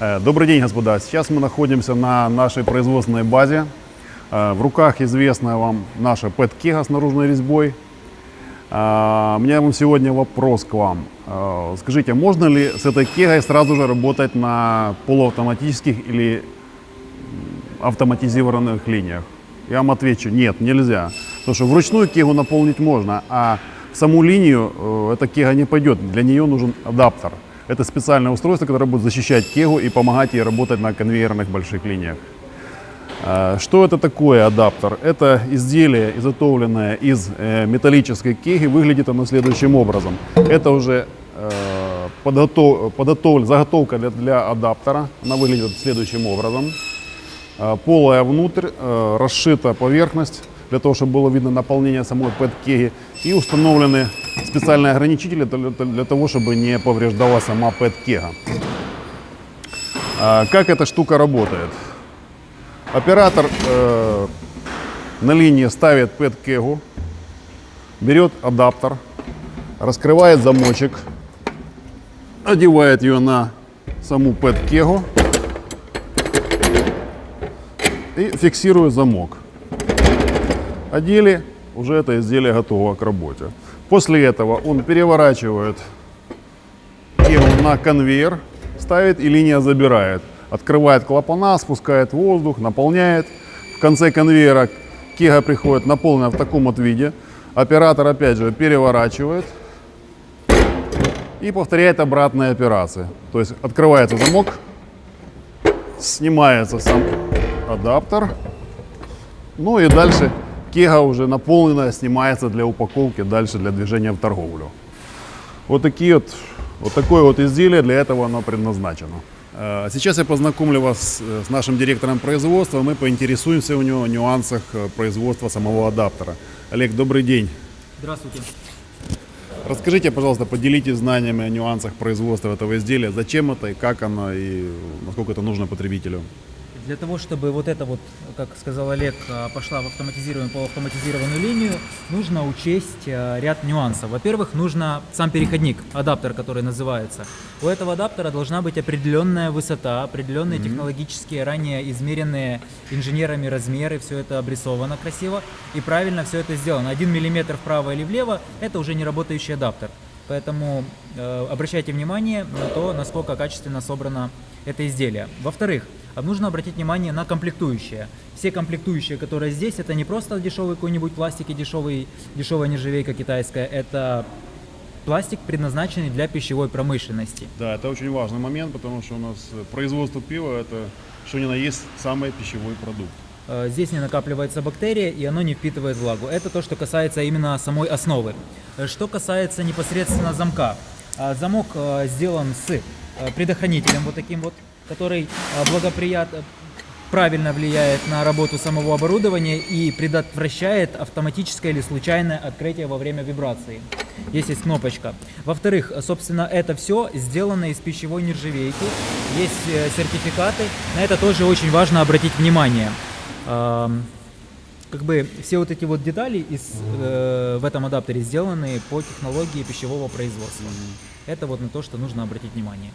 Э, Добрый день, господа. Сейчас мы находимся на нашей производственной базе. Э, В руках известная вам наша PET Kega с наружной резьбой. Э, У меня вам сегодня вопрос к вам. Скажите, можно ли с этой кегой сразу же работать на полуавтоматических или автоматизированных линиях? Я вам отвечу, нет, нельзя. Потому что вручную кегу наполнить можно, а саму линию эта кега не пойдет. Для нее нужен адаптер. Это специальное устройство, которое будет защищать кегу и помогать ей работать на конвейерных больших линиях. Э, Что это такое адаптер? Это изделие, изготовленное из э, металлической кеги. Выглядит оно следующим образом. Это уже э, подготов, заготовка для, адаптера. Она выглядит следующим образом. Э, Полая внутрь, э, расшита поверхность для того, чтобы было видно наполнение самой PET-кеги. И установлены специальные ограничители для, того, чтобы не повреждала сама PET-кега. А, Как эта штука работает? Оператор э, на линии ставит PET-кегу, берет адаптер, раскрывает замочек, одевает ее на саму PET-кегу и фиксирует замок. Одели, уже это изделие готово к работе. После этого он переворачивает кегу на конвейер, ставит и линия забирает. Открывает клапана, спускает воздух, наполняет. В конце конвейера кега приходит наполнена в таком вот виде. Оператор опять же переворачивает и повторяет обратные операции. То есть открывается замок, снимается сам адаптер, ну и дальше кега уже наполненная снимается для упаковки, дальше для движения в торговлю. Вот такие вот, вот такое вот изделие, для этого оно предназначено. Э, Сейчас я познакомлю вас э, с нашим директором производства, мы поинтересуемся у него о нюансах э, производства самого адаптера. Олег, добрый день. Здравствуйте. Расскажите, пожалуйста, поделитесь знаниями о нюансах производства этого изделия, зачем это и как оно, и насколько это нужно потребителю. Для того, чтобы вот это вот, как сказал Олег, а, пошла в автоматизированную, полуавтоматизированную линию, нужно учесть а, ряд нюансов. Во-первых, нужно сам переходник, адаптер, который называется. У этого адаптера должна быть определенная высота, определенные технологические, ранее измеренные инженерами размеры, все это обрисовано красиво и правильно все это сделано. Один миллиметр вправо или влево – это уже не работающий адаптер. Поэтому э, обращайте внимание на то, насколько качественно собрано это изделие. Во-вторых, нужно обратить внимание на комплектующие. Все комплектующие, которые здесь, это не просто дешевый какой-нибудь пластик и дешевый, дешевая нержавейка китайская, это пластик, предназначенный для пищевой промышленности. Да, это очень важный момент, потому что у нас э, производство пива это что ни на есть самый пищевой продукт. Э, Здесь не накапливается бактерия и оно не впитывает влагу. Это то, что касается именно самой основы. Э, Что касается непосредственно замка. А, Замок э, сделан с э, предохранителем вот таким вот, который благоприятно правильно влияет на работу самого оборудования и предотвращает автоматическое или случайное открытие во время вибрации. Здесь есть кнопочка. Во-вторых, собственно, это все сделано из пищевой нержавейки. Есть э, сертификаты. На это тоже очень важно обратить внимание. Как бы все вот эти вот детали из, э, в этом адаптере сделаны по технологии пищевого производства. Это вот на то, что нужно обратить внимание.